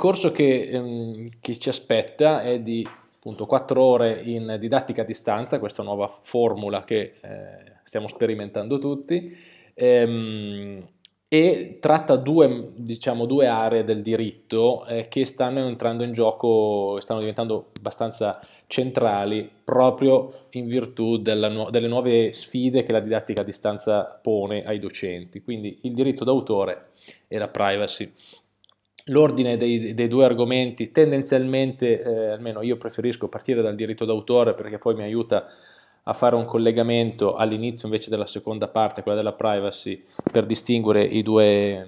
corso che, ehm, che ci aspetta è di appunto 4 ore in didattica a distanza, questa nuova formula che eh, stiamo sperimentando tutti, ehm, e tratta due, diciamo, due aree del diritto eh, che stanno entrando in gioco, stanno diventando abbastanza centrali proprio in virtù della, delle nuove sfide che la didattica a distanza pone ai docenti, quindi il diritto d'autore e la privacy. L'ordine dei, dei, due argomenti tendenzialmente, eh, almeno io preferisco partire dal diritto d'autore perché poi mi aiuta a fare un collegamento all'inizio invece della seconda parte, quella della privacy, per distinguere i due,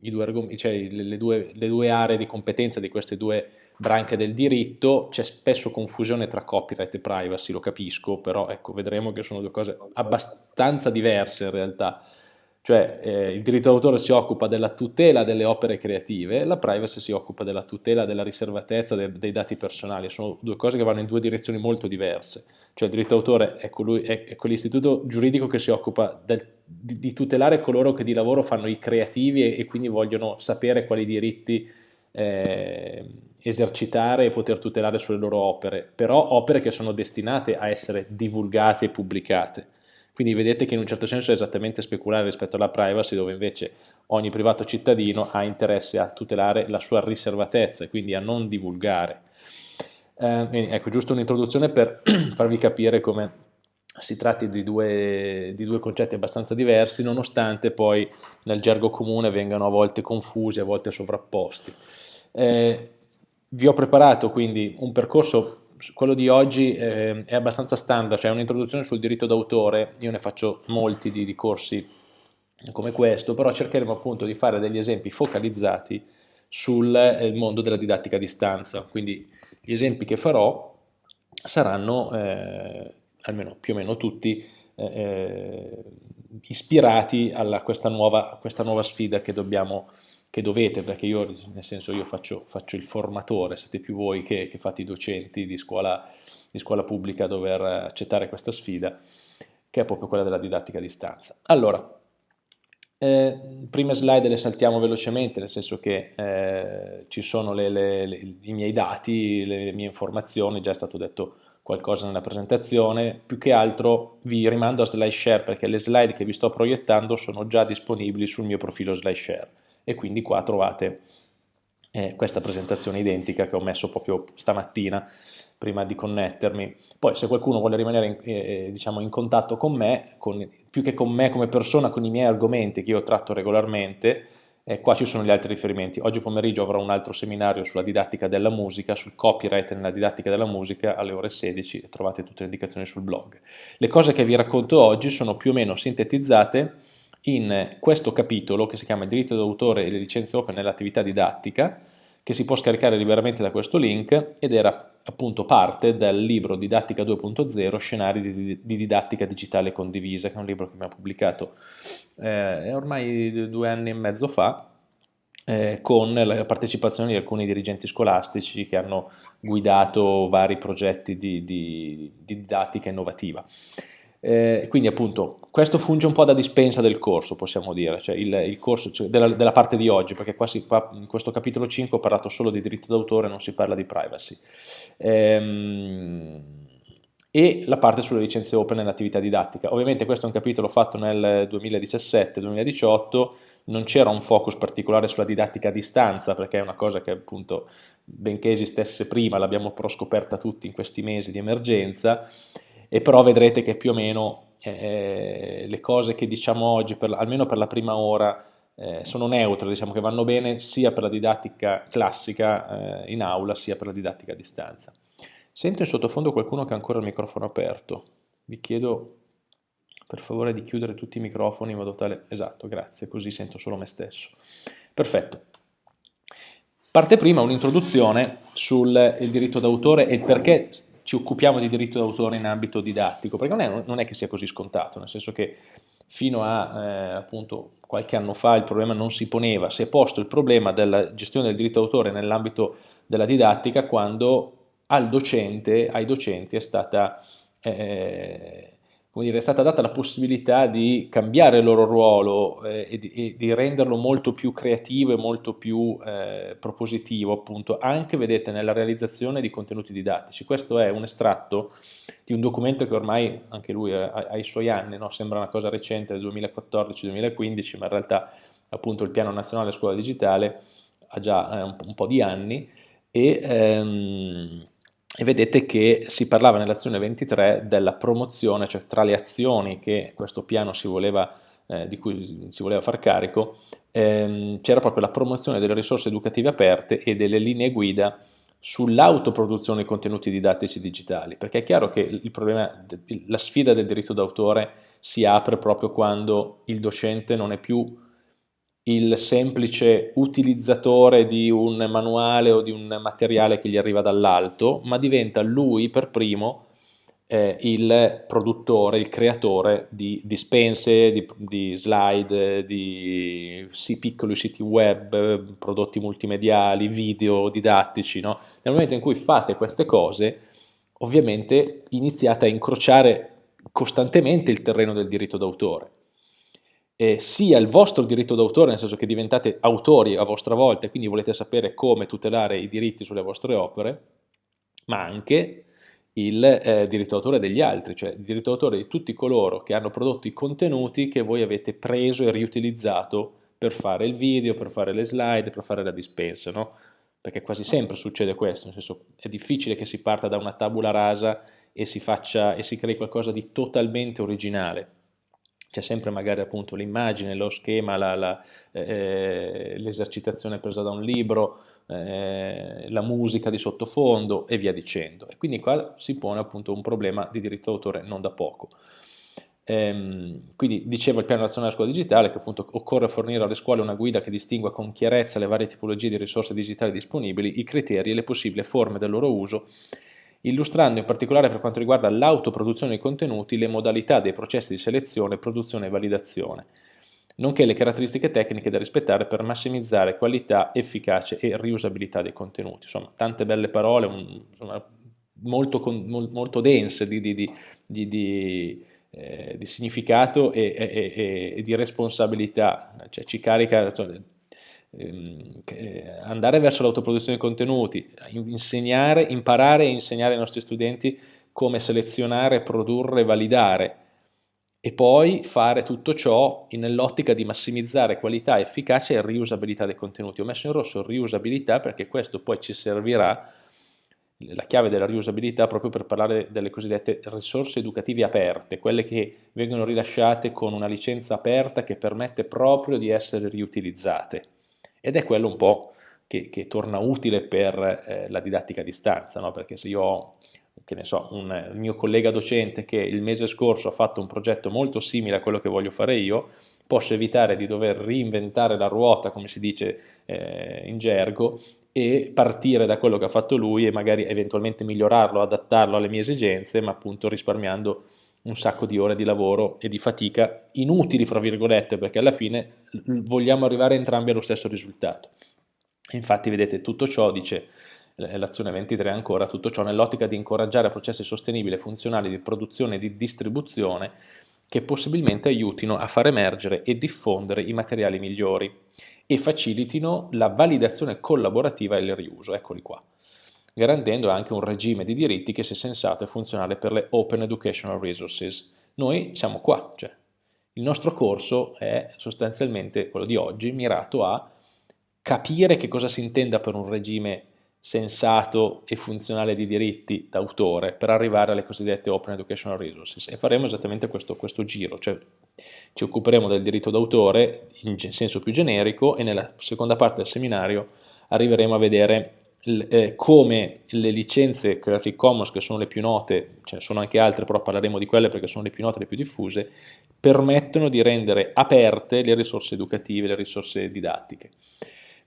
i due, cioè le, due, le due aree di competenza di queste due branche del diritto, c'è spesso confusione tra copyright e privacy, lo capisco, però ecco, vedremo che sono due cose abbastanza diverse in realtà cioè eh, il diritto d'autore si occupa della tutela delle opere creative, la privacy si occupa della tutela della riservatezza de dei dati personali, sono due cose che vanno in due direzioni molto diverse, cioè il diritto d'autore è, quell'istituto giuridico che si occupa del, di, di, tutelare coloro che di lavoro fanno i creativi e, e quindi vogliono sapere quali diritti eh, esercitare e poter tutelare sulle loro opere, però opere che sono destinate a essere divulgate e pubblicate quindi vedete che in un certo senso è esattamente speculare rispetto alla privacy dove invece ogni privato cittadino ha interesse a tutelare la sua riservatezza e quindi a non divulgare. Eh, ecco, giusto un'introduzione per farvi capire come si tratti di due, di due, concetti abbastanza diversi, nonostante poi nel gergo comune vengano a volte confusi, a volte sovrapposti. Eh, vi ho preparato quindi un percorso quello di oggi eh, è abbastanza standard, cioè un'introduzione sul diritto d'autore, io ne faccio molti di, di, corsi come questo, però cercheremo appunto di fare degli esempi focalizzati sul eh, mondo della didattica a distanza, quindi gli esempi che farò saranno, eh, almeno più o meno tutti, eh, eh, ispirati a questa questa nuova sfida che dobbiamo che dovete, perché io, nel senso, io faccio, faccio il formatore, siete più voi che, che fate i docenti di scuola, di scuola pubblica a dover accettare questa sfida, che è proprio quella della didattica a distanza. Allora, eh, prime slide le saltiamo velocemente, nel senso che eh, ci sono le, le, le, i miei dati, le, mie informazioni, già è stato detto qualcosa nella presentazione, più che altro vi rimando a SlideShare perché le slide che vi sto proiettando sono già disponibili sul mio profilo SlideShare e quindi qua trovate eh, questa presentazione identica che ho messo proprio stamattina prima di connettermi. Poi se qualcuno vuole rimanere in, eh, diciamo in contatto con me, con, più che con me come persona, con i miei argomenti che io tratto regolarmente, eh, qua ci sono gli altri riferimenti. Oggi pomeriggio avrò un altro seminario sulla didattica della musica, sul copyright nella didattica della musica alle ore 16 e trovate tutte le indicazioni sul blog. Le cose che vi racconto oggi sono più o meno sintetizzate in questo capitolo che si chiama diritto d'autore e le licenze open nell'attività didattica che si può scaricare liberamente da questo link ed era appunto parte del libro Didattica 2.0 Scenari di, di, didattica digitale condivisa che è un libro che abbiamo pubblicato eh, ormai due anni e mezzo fa eh, con la partecipazione di alcuni dirigenti scolastici che hanno guidato vari progetti di, di didattica innovativa. Eh, quindi appunto questo funge un po' da dispensa del corso, possiamo dire, cioè il, il corso cioè della, della, parte di oggi, perché qua, si, qua, in questo capitolo 5 ho parlato solo di diritto d'autore, non si parla di privacy. Ehm, e la parte sulle licenze open nell'attività didattica. Ovviamente questo è un capitolo fatto nel 2017-2018, non c'era un focus particolare sulla didattica a distanza, perché è una cosa che appunto, benché esistesse prima, l'abbiamo però scoperta tutti in questi mesi di emergenza, e però vedrete che più o meno eh, le cose che diciamo oggi, per, almeno per la prima ora, eh, sono neutre, diciamo che vanno bene sia per la didattica classica eh, in aula sia per la didattica a distanza. Sento in sottofondo qualcuno che ha ancora il microfono aperto, vi chiedo per favore di chiudere tutti i microfoni in modo tale, esatto, grazie, così sento solo me stesso. Perfetto. Parte prima un'introduzione sul diritto d'autore e il perché ci occupiamo di diritto d'autore in ambito didattico, perché non è, non è, che sia così scontato, nel senso che fino a eh, appunto qualche anno fa il problema non si poneva, si è posto il problema della gestione del diritto d'autore nell'ambito della didattica quando al docente, ai docenti è stata eh, dire, è stata data la possibilità di cambiare il loro ruolo eh, e, di, e, di, renderlo molto più creativo e molto più eh, propositivo, appunto, anche, vedete, nella realizzazione di contenuti didattici. Questo è un estratto di un documento che ormai, anche lui ha, ha i suoi anni, no? sembra una cosa recente, del 2014-2015, ma in realtà, appunto, il Piano Nazionale Scuola Digitale ha già eh, un, un, po' di anni e... Ehm, e vedete che si parlava nell'azione 23 della promozione, cioè tra le azioni che questo piano si voleva, eh, di cui si voleva far carico, ehm, c'era proprio la promozione delle risorse educative aperte e delle linee guida sull'autoproduzione di contenuti didattici digitali, perché è chiaro che problema, la sfida del diritto d'autore si apre proprio quando il docente non è più il semplice utilizzatore di un manuale o di un materiale che gli arriva dall'alto, ma diventa lui per primo eh, il produttore, il creatore di dispense, di, di slide, di piccoli siti web, prodotti multimediali, video didattici. No? Nel momento in cui fate queste cose, ovviamente iniziate a incrociare costantemente il terreno del diritto d'autore eh, sia il vostro diritto d'autore, nel senso che diventate autori a vostra volta e quindi volete sapere come tutelare i diritti sulle vostre opere, ma anche il eh, diritto d'autore degli altri, cioè il diritto d'autore di tutti coloro che hanno prodotto i contenuti che voi avete preso e riutilizzato per fare il video, per fare le slide, per fare la dispensa, no? Perché quasi sempre succede questo, nel senso è difficile che si parta da una tabula rasa e si, faccia, e si crei qualcosa di totalmente originale c'è sempre magari appunto l'immagine, lo schema, l'esercitazione la, eh, presa da un libro, eh, la musica di sottofondo e via dicendo. E quindi qua si pone appunto un problema di diritto d'autore non da poco. Ehm, quindi dicevo il piano nazionale della scuola digitale che appunto occorre fornire alle scuole una guida che distingua con chiarezza le varie tipologie di risorse digitali disponibili, i criteri e le possibili forme del loro uso illustrando in particolare per quanto riguarda l'autoproduzione dei contenuti le modalità dei processi di selezione, produzione e validazione, nonché le caratteristiche tecniche da rispettare per massimizzare qualità, efficacia e riusabilità dei contenuti. Insomma, tante belle parole, un, insomma, molto, molto, dense di, di, di, eh, di significato e, e, e, di responsabilità, cioè ci carica, cioè, andare verso l'autoproduzione di contenuti, insegnare, imparare e insegnare ai nostri studenti come selezionare, produrre validare e poi fare tutto ciò nell'ottica di massimizzare qualità, efficacia e riusabilità dei contenuti. Ho messo in rosso riusabilità perché questo poi ci servirà, la chiave della riusabilità proprio per parlare delle cosiddette risorse educative aperte, quelle che vengono rilasciate con una licenza aperta che permette proprio di essere riutilizzate ed è quello un po' che, che torna utile per eh, la didattica a distanza, no? perché se io ho che ne so, un mio collega docente che il mese scorso ha fatto un progetto molto simile a quello che voglio fare io, posso evitare di dover reinventare la ruota, come si dice eh, in gergo, e partire da quello che ha fatto lui e magari eventualmente migliorarlo, adattarlo alle mie esigenze, ma appunto risparmiando un sacco di ore di lavoro e di fatica inutili, fra virgolette, perché alla fine vogliamo arrivare entrambi allo stesso risultato. Infatti, vedete, tutto ciò, dice l'azione 23 ancora, tutto ciò nell'ottica di incoraggiare processi sostenibili e funzionali di produzione e di distribuzione che possibilmente aiutino a far emergere e diffondere i materiali migliori e facilitino la validazione collaborativa e il riuso. Eccoli qua garantendo anche un regime di diritti che sia sensato e funzionale per le Open Educational Resources. Noi siamo qua, cioè il nostro corso è sostanzialmente quello di oggi, mirato a capire che cosa si intenda per un regime sensato e funzionale di diritti d'autore per arrivare alle cosiddette Open Educational Resources e faremo esattamente questo, questo giro, cioè ci occuperemo del diritto d'autore in senso più generico e nella seconda parte del seminario arriveremo a vedere eh, come le licenze Creative Commons, che sono le più note, ce ne sono anche altre, però parleremo di quelle perché sono le più note e le più diffuse, permettono di rendere aperte le risorse educative, le risorse didattiche.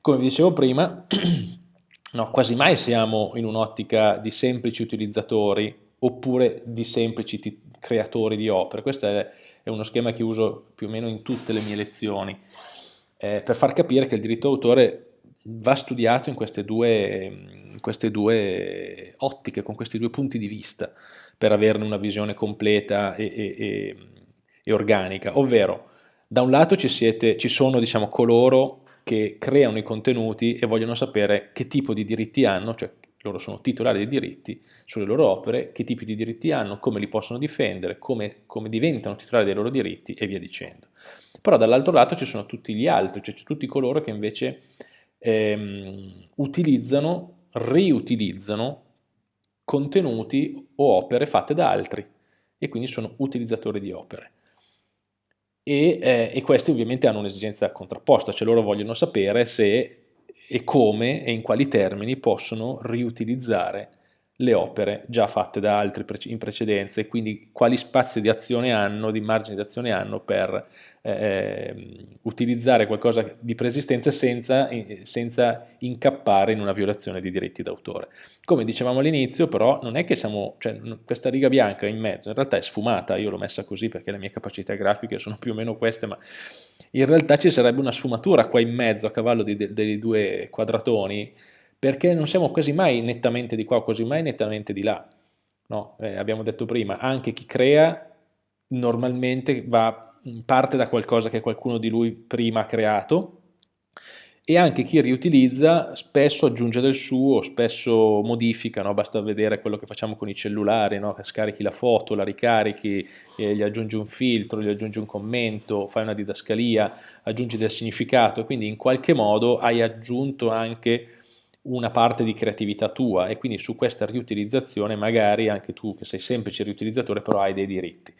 Come vi dicevo prima, no, quasi mai siamo in un'ottica di semplici utilizzatori oppure di semplici creatori di opere. Questo è, è, uno schema che uso più o meno in tutte le mie lezioni, eh, per far capire che il diritto d'autore va studiato in queste, due, in queste due ottiche, con questi due punti di vista, per averne una visione completa e, e, e, organica, ovvero da un lato ci, siete, ci sono diciamo, coloro che creano i contenuti e vogliono sapere che tipo di diritti hanno, cioè loro sono titolari di diritti sulle loro opere, che tipi di diritti hanno, come li possono difendere, come, come diventano titolari dei loro diritti e via dicendo. Però dall'altro lato ci sono tutti gli altri, cioè tutti coloro che invece ehm, utilizzano, riutilizzano contenuti o opere fatte da altri e quindi sono utilizzatori di opere. E, eh, e questi ovviamente hanno un'esigenza contrapposta, cioè loro vogliono sapere se e come e in quali termini possono riutilizzare le opere già fatte da altri in precedenza e quindi quali spazi di azione hanno, di margine di azione hanno per eh, utilizzare qualcosa di preesistenza senza, senza, incappare in una violazione di diritti d'autore. Come dicevamo all'inizio però non è che siamo, cioè, questa riga bianca in mezzo in realtà è sfumata, io l'ho messa così perché le mie capacità grafiche sono più o meno queste, ma in realtà ci sarebbe una sfumatura qua in mezzo a cavallo dei due quadratoni perché non siamo quasi mai nettamente di qua, quasi mai nettamente di là. No? Eh, abbiamo detto prima, anche chi crea normalmente va, parte da qualcosa che qualcuno di lui prima ha creato e anche chi riutilizza spesso aggiunge del suo, spesso modifica, no? basta vedere quello che facciamo con i cellulari, no? scarichi la foto, la ricarichi, eh, gli aggiungi un filtro, gli aggiungi un commento, fai una didascalia, aggiungi del significato, quindi in qualche modo hai aggiunto anche una parte di creatività tua e quindi su questa riutilizzazione magari anche tu che sei semplice riutilizzatore però hai dei diritti.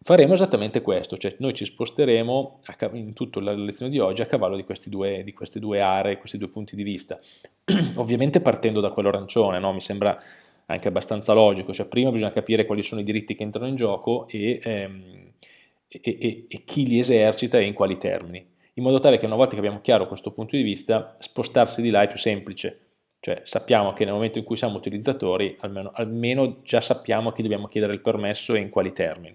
Faremo esattamente questo, cioè noi ci sposteremo in tutta la lezione di oggi a cavallo di, due, di queste due aree, questi due punti di vista. Ovviamente partendo da quello arancione, no? mi sembra anche abbastanza logico, cioè prima bisogna capire quali sono i diritti che entrano in gioco e, ehm, e, e, e chi li esercita e in quali termini in modo tale che una volta che abbiamo chiaro questo punto di vista, spostarsi di là è più semplice, cioè sappiamo che nel momento in cui siamo utilizzatori, almeno, almeno già sappiamo a chi dobbiamo chiedere il permesso e in quali termini.